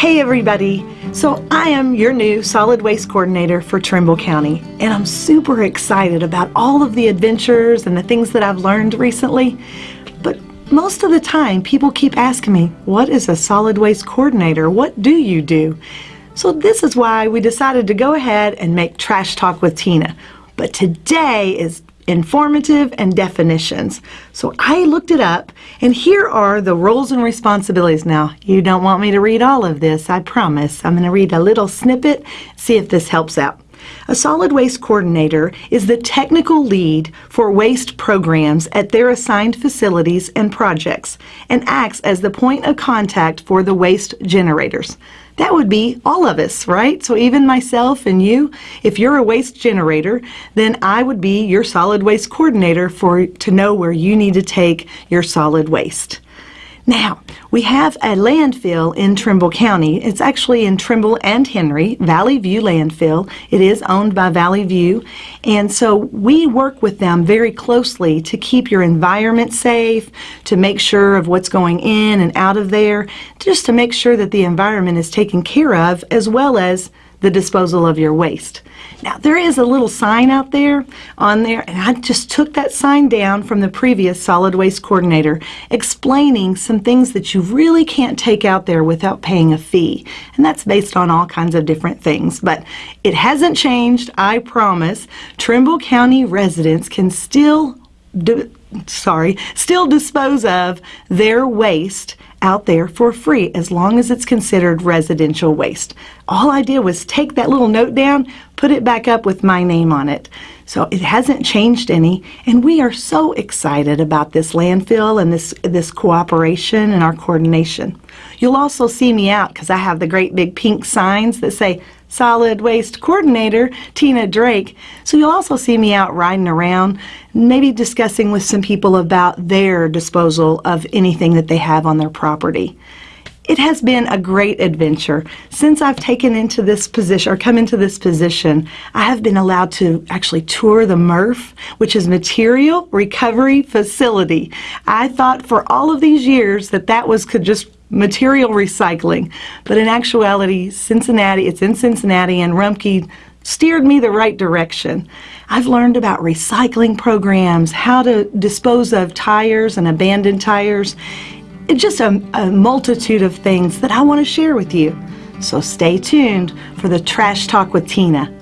Hey everybody! So I am your new solid waste coordinator for Trimble County and I'm super excited about all of the adventures and the things that I've learned recently. But most of the time people keep asking me, what is a solid waste coordinator? What do you do? So this is why we decided to go ahead and make Trash Talk with Tina. But today is informative and definitions. So I looked it up and here are the roles and responsibilities. Now you don't want me to read all of this, I promise. I'm going to read a little snippet, see if this helps out. A solid waste coordinator is the technical lead for waste programs at their assigned facilities and projects and acts as the point of contact for the waste generators. That would be all of us, right? So even myself and you, if you're a waste generator, then I would be your solid waste coordinator for to know where you need to take your solid waste. Now, we have a landfill in Trimble County. It's actually in Trimble and Henry, Valley View Landfill. It is owned by Valley View. And so we work with them very closely to keep your environment safe, to make sure of what's going in and out of there, just to make sure that the environment is taken care of as well as the disposal of your waste. Now there is a little sign out there on there and I just took that sign down from the previous solid waste coordinator explaining some things that you really can't take out there without paying a fee and that's based on all kinds of different things but it hasn't changed I promise Trimble County residents can still do, sorry still dispose of their waste out there for free as long as it's considered residential waste. All I did was take that little note down, put it back up with my name on it. So it hasn't changed any and we are so excited about this landfill and this, this cooperation and our coordination. You'll also see me out because I have the great big pink signs that say solid waste coordinator Tina Drake. So you'll also see me out riding around, maybe discussing with some people about their disposal of anything that they have on their property. It has been a great adventure. Since I've taken into this position or come into this position, I have been allowed to actually tour the MRF, which is Material Recovery Facility. I thought for all of these years that that was could just material recycling. But in actuality, Cincinnati, it's in Cincinnati and Rumpke steered me the right direction. I've learned about recycling programs, how to dispose of tires and abandoned tires, just a, a multitude of things that I want to share with you. So stay tuned for the Trash Talk with Tina.